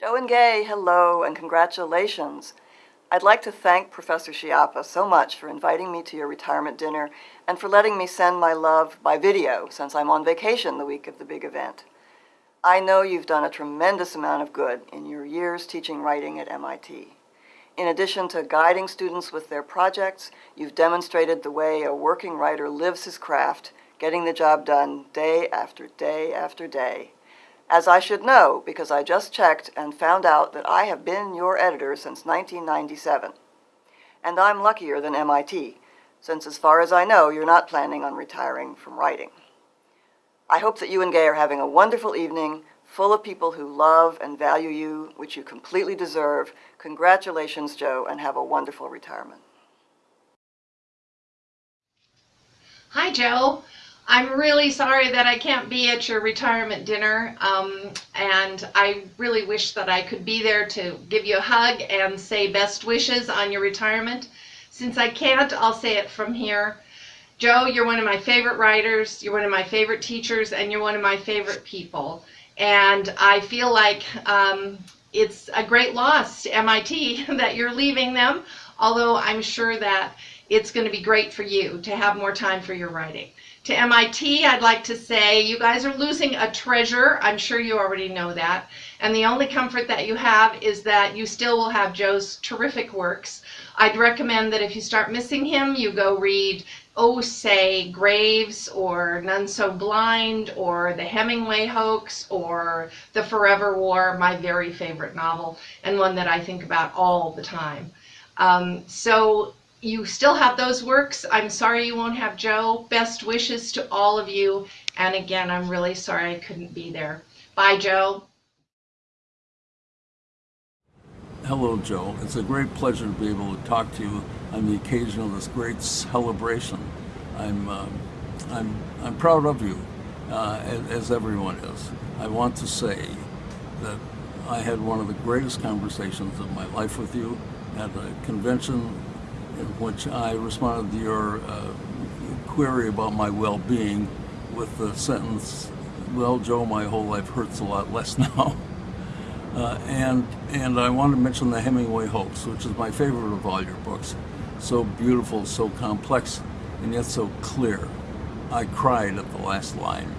Joe and Gay, hello and congratulations. I'd like to thank Professor Schiappa so much for inviting me to your retirement dinner and for letting me send my love by video since I'm on vacation the week of the big event. I know you've done a tremendous amount of good in your years teaching writing at MIT. In addition to guiding students with their projects, you've demonstrated the way a working writer lives his craft, getting the job done day after day after day as I should know because I just checked and found out that I have been your editor since 1997. And I'm luckier than MIT, since as far as I know, you're not planning on retiring from writing. I hope that you and Gay are having a wonderful evening, full of people who love and value you, which you completely deserve. Congratulations, Joe, and have a wonderful retirement. Hi, Joe. I'm really sorry that I can't be at your retirement dinner, um, and I really wish that I could be there to give you a hug and say best wishes on your retirement. Since I can't, I'll say it from here. Joe, you're one of my favorite writers, you're one of my favorite teachers, and you're one of my favorite people. And I feel like um, it's a great loss to MIT that you're leaving them, although I'm sure that it's going to be great for you to have more time for your writing. To MIT, I'd like to say you guys are losing a treasure. I'm sure you already know that. And the only comfort that you have is that you still will have Joe's terrific works. I'd recommend that if you start missing him, you go read, oh, say, Graves or None So Blind or The Hemingway Hoax or The Forever War, my very favorite novel and one that I think about all the time. Um, so you still have those works. I'm sorry you won't have Joe. Best wishes to all of you. And again, I'm really sorry I couldn't be there. Bye, Joe. Hello, Joe. It's a great pleasure to be able to talk to you on the occasion of this great celebration. I'm, uh, I'm, I'm proud of you, uh, as, everyone is. I want to say that I had one of the greatest conversations of my life with you at a convention which I responded to your uh, query about my well-being with the sentence, well, Joe, my whole life hurts a lot less now. Uh, and, and I want to mention the Hemingway Hoax, which is my favorite of all your books. So beautiful, so complex, and yet so clear. I cried at the last line.